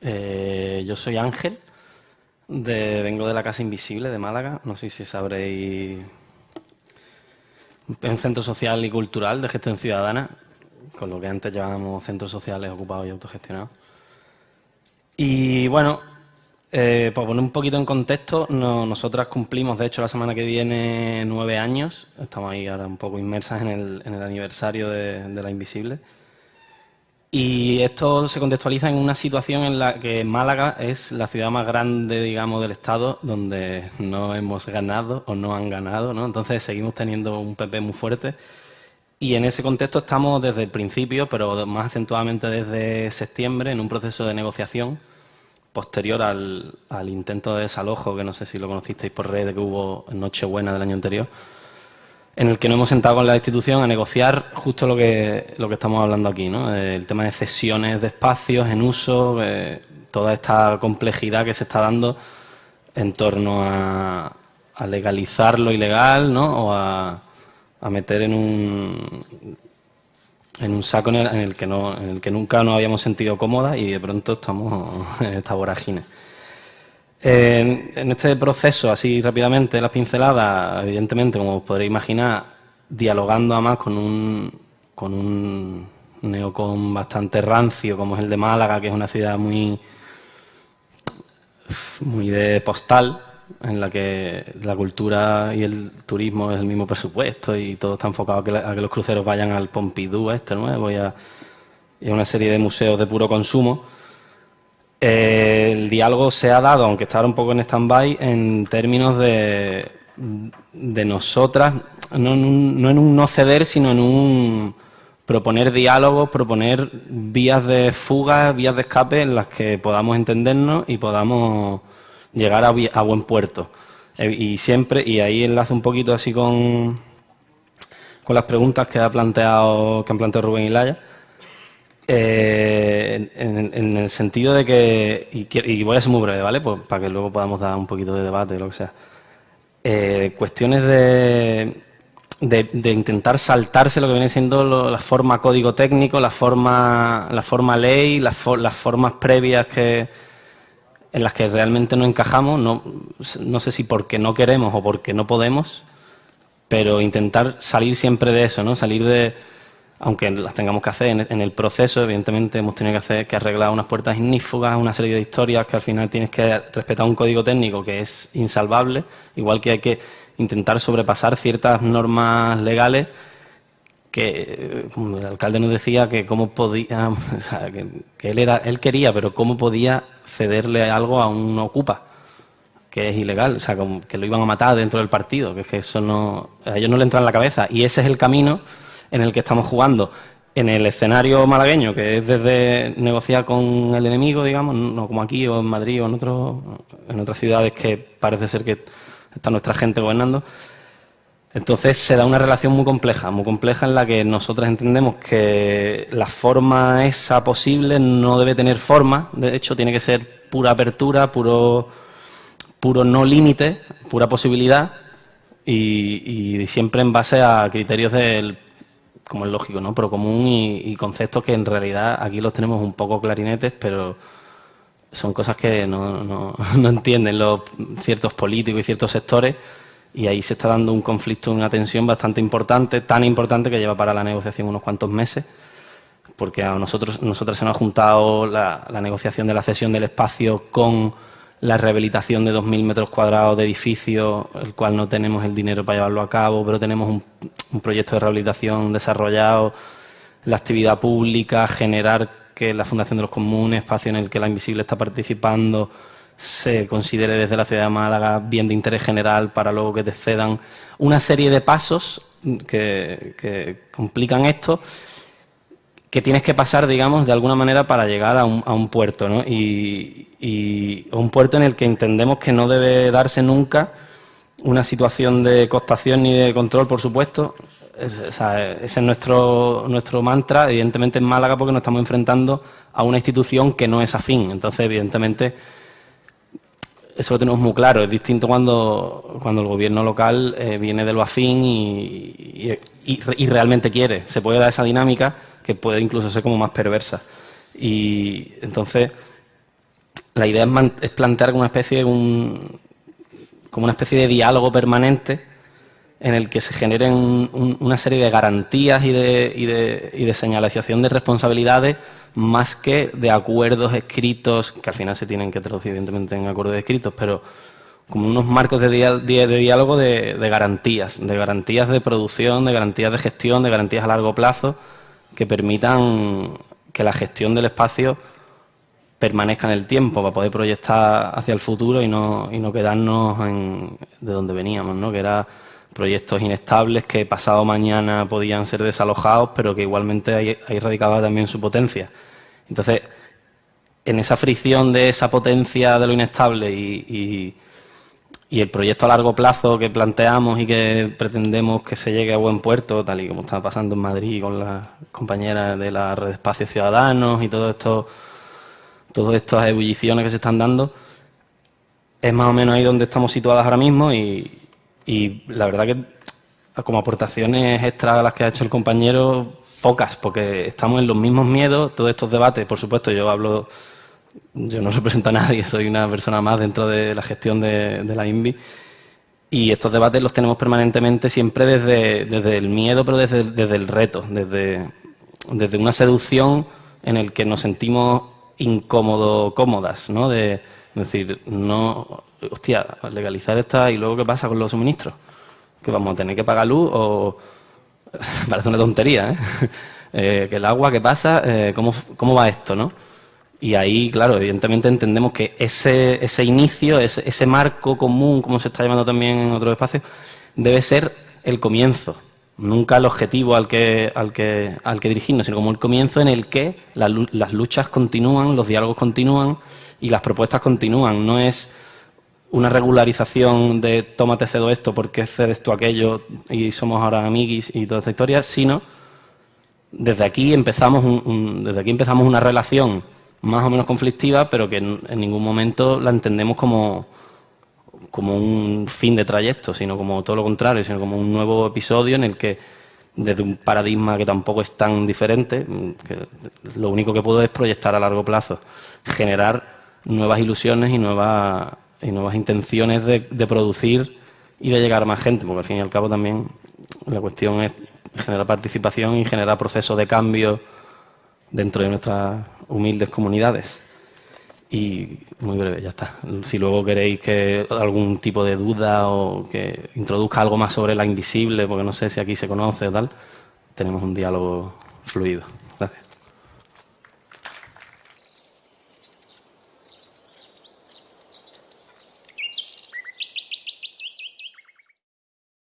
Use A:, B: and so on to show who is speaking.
A: Eh, yo soy Ángel, vengo de la Casa Invisible de Málaga. No sé si sabréis. un centro social y cultural de gestión ciudadana, con lo que antes llamábamos centros sociales ocupados y autogestionados. Y bueno, eh, para poner un poquito en contexto, nosotras cumplimos, de hecho, la semana que viene nueve años. Estamos ahí ahora un poco inmersas en el, aniversario de la Invisible. Y esto se contextualiza en una situación en la que Málaga es la ciudad más grande, digamos, del Estado, donde no hemos ganado o no han ganado, ¿no? Entonces seguimos teniendo un PP muy fuerte. Y en ese contexto estamos desde el principio, pero más acentuadamente desde septiembre, en un proceso de negociación posterior al, intento de desalojo, que no sé si lo conocisteis por redes, que hubo en Nochebuena del año anterior en el que nos hemos sentado con la institución a negociar justo lo que, lo que estamos hablando aquí, ¿no? el tema de cesiones de espacios en uso, eh, toda esta complejidad que se está dando en torno a, legalizar lo ilegal ¿no? o a, meter en un, en un saco en el, que no, en el que nunca nos habíamos sentido cómodas y de pronto estamos en esta vorágine. En, este proceso, así rápidamente, las pinceladas, evidentemente, como os podréis imaginar, dialogando además con un, con un neocon bastante rancio, como es el de Málaga, que es una ciudad muy, muy de postal, en la que la cultura y el turismo es el mismo presupuesto y todo está enfocado a que, a que los cruceros vayan al Pompidou este nuevo y y a una serie de museos de puro consumo el diálogo se ha dado, aunque está un poco en stand-by, en términos de, de nosotras, no en, un, no en un no ceder, sino en un proponer diálogos, proponer vías de fuga, vías de escape en las que podamos entendernos y podamos llegar a, buen puerto. Eh, y siempre, y ahí enlazo un poquito así con, con las preguntas que ha planteado, que han planteado Rubén y Laya eh, en, el sentido de que, y, voy a ser muy breve, ¿vale? Pues para que luego podamos dar un poquito de debate, lo que sea. Eh, cuestiones de, de, intentar saltarse lo que viene siendo la forma código técnico, la forma, la forma ley, las, formas previas que, en las que realmente no encajamos, no, no sé si porque no queremos o porque no podemos, pero intentar salir siempre de eso, ¿no? Salir de aunque las tengamos que hacer en, el proceso, evidentemente hemos tenido que hacer que arreglar unas puertas ignífugas, una serie de historias que al final tienes que respetar un código técnico que es insalvable, igual que hay que intentar sobrepasar ciertas normas legales que como el alcalde nos decía que cómo podía, que, él era, él quería, pero cómo podía cederle algo a un ocupa, que es ilegal, o sea, que lo iban a matar dentro del partido, que es que eso no, a ellos no le entra en la cabeza. Y ese es el camino en el que estamos jugando en el escenario malagueño, que es desde negociar con el enemigo, digamos, no como aquí o en Madrid o en, en otras ciudades que parece ser que está nuestra gente gobernando. Entonces se da una relación muy compleja, muy compleja en la que nosotros entendemos que la forma esa posible no debe tener forma, de hecho tiene que ser pura apertura, puro, puro no límite, pura posibilidad y siempre en base a criterios del como es lógico, ¿no? Pero común y, conceptos que en realidad aquí los tenemos un poco clarinetes, pero son cosas que no, no, no entienden los ciertos políticos y ciertos sectores y ahí se está dando un conflicto, una tensión bastante importante, tan importante que lleva para la negociación unos cuantos meses, porque a nosotros, nosotros se nos ha juntado la, la negociación de la cesión del espacio con la rehabilitación de 2.000 metros cuadrados de edificio, el cual no tenemos el dinero para llevarlo a cabo, pero tenemos un, proyecto de rehabilitación desarrollado, la actividad pública, generar que la Fundación de los Comunes, espacio en el que la Invisible está participando, se considere desde la ciudad de Málaga bien de interés general para luego que te cedan una serie de pasos que, que complican esto que tienes que pasar, digamos, de alguna manera para llegar a un, a un puerto, ¿no? Y, y, un puerto en el que entendemos que no debe darse nunca una situación de costación ni de control, por supuesto. ese es nuestro, nuestro mantra, evidentemente en Málaga, porque nos estamos enfrentando a una institución que no es afín. Entonces, evidentemente, eso lo tenemos muy claro. Es distinto cuando, cuando el gobierno local eh, viene de lo afín y, y realmente quiere. Se puede dar esa dinámica que puede incluso ser como más perversa. Y entonces la idea es, plantear una especie de un, como una especie de diálogo permanente en el que se generen una serie de garantías y de, y, de, y de, señalización de responsabilidades más que de acuerdos escritos, que al final se tienen que traducir evidentemente en acuerdos escritos, pero como unos marcos de diálogo de, garantías, de garantías de producción, de garantías de gestión, de garantías a largo plazo, que permitan que la gestión del espacio permanezca en el tiempo para poder proyectar hacia el futuro y no, y no quedarnos en, de donde veníamos, ¿no? que era proyectos inestables que pasado mañana podían ser desalojados, pero que igualmente ahí, radicaba también su potencia. Entonces, en esa fricción de esa potencia de lo inestable y, el proyecto a largo plazo que planteamos y que pretendemos que se llegue a buen puerto, tal y como está pasando en Madrid con las compañeras de la red espacios ciudadanos y todo esto, todas estas ebulliciones que se están dando, es más o menos ahí donde estamos situadas ahora mismo y, y la verdad que como aportaciones extra a las que ha hecho el compañero, pocas, porque estamos en los mismos miedos, todos estos debates, por supuesto, yo hablo, yo no represento a nadie, soy una persona más dentro de la gestión de, la INVI, y estos debates los tenemos permanentemente siempre desde, desde el miedo, pero desde, desde el reto, desde, desde una seducción en el que nos sentimos incómodos, cómodas, ¿no? De, decir, no, hostia, legalizar esta y luego qué pasa con los suministros, que vamos a tener que pagar luz o parece una tontería, ¿eh? ¿eh? que el agua, ¿qué pasa? Eh, ¿cómo, ¿cómo, va esto, no? Y ahí, claro, evidentemente entendemos que ese, ese inicio, ese, ese marco común, como se está llamando también en otros espacios, debe ser el comienzo, nunca el objetivo al que, al que, al que dirigirnos, sino como el comienzo en el que las luchas continúan, los diálogos continúan y las propuestas continúan. No es una regularización de tómate cedo esto porque cedes tú aquello y somos ahora amiguis y toda esta historia, sino desde aquí empezamos desde aquí empezamos una relación más o menos conflictiva, pero que en, ningún momento la entendemos como, como un fin de trayecto, sino como todo lo contrario, sino como un nuevo episodio en el que desde un paradigma que tampoco es tan diferente, que lo único que puedo es proyectar a largo plazo, generar nuevas ilusiones y nuevas y nuevas intenciones de, producir y de llegar a más gente, porque al fin y al cabo también la cuestión es generar participación y generar procesos de cambio dentro de nuestras humildes comunidades. Y muy breve, ya está. Si luego queréis que algún tipo de duda o que introduzca algo más sobre la invisible, porque no sé si aquí se conoce o tal, tenemos un diálogo fluido.